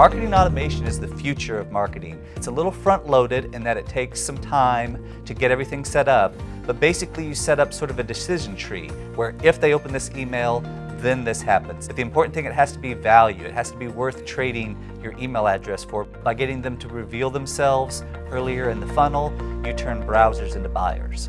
Marketing automation is the future of marketing. It's a little front-loaded in that it takes some time to get everything set up, but basically you set up sort of a decision tree where if they open this email, then this happens. But the important thing, it has to be value. It has to be worth trading your email address for. By getting them to reveal themselves earlier in the funnel, you turn browsers into buyers.